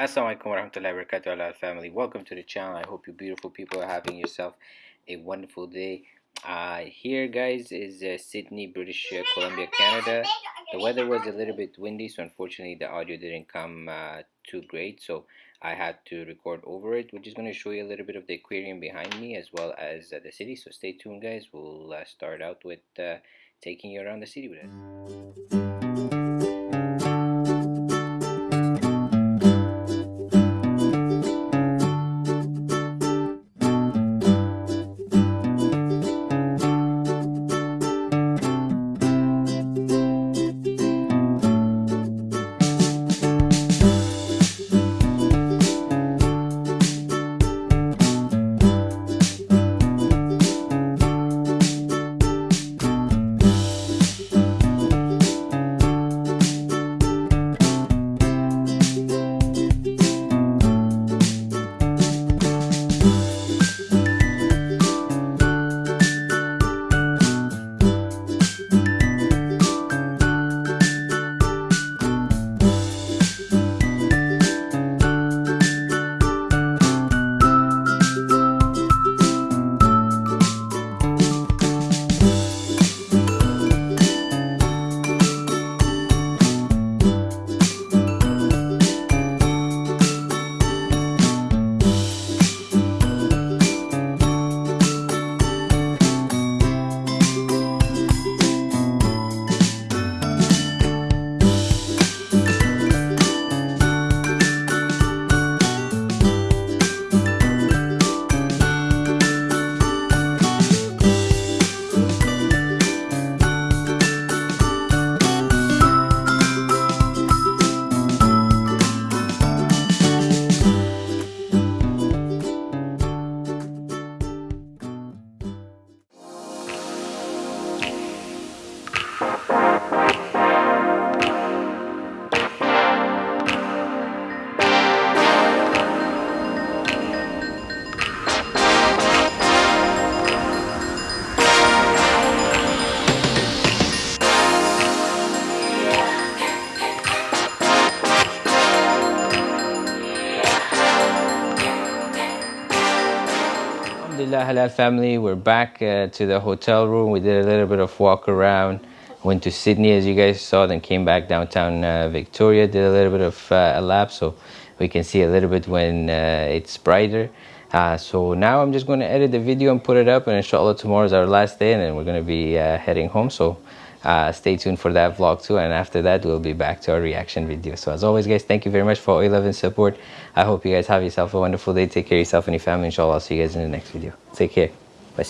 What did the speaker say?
Assalamualaikum warahmatullahi wabarakatuh Allah family. Welcome to the channel. I hope you beautiful people are having yourself a wonderful day. Uh, here guys is uh, Sidney British uh, Columbia Canada. The weather was a little bit windy so unfortunately the audio didn't come uh, too great so I had to record over it we're just going to show you a little bit of the aquarium behind me as well as uh, the city. So stay tuned guys. We'll uh, start out with taking you around the city with us Alhamdulillah Halal family we're back uh, to the hotel room. We did a little bit of walk around went to Sidney as you guys saw then came back downtown uh, Victoria did a little bit of uh, a lap so we can see a little bit when uh, it's brighter. Uh, so now I'm just going to edit the video and put it up and inshallah tomorrow is our last day and then we're going to be uh, heading home. So uh, stay tuned for that vlog too and after that we'll be back to our reaction video. So as always guys thank you very much for all your love and support. I hope you guys have yourself a wonderful day. Take care of yourself and your family. Inshallah i'll see you guys in the next video. Take care. Bye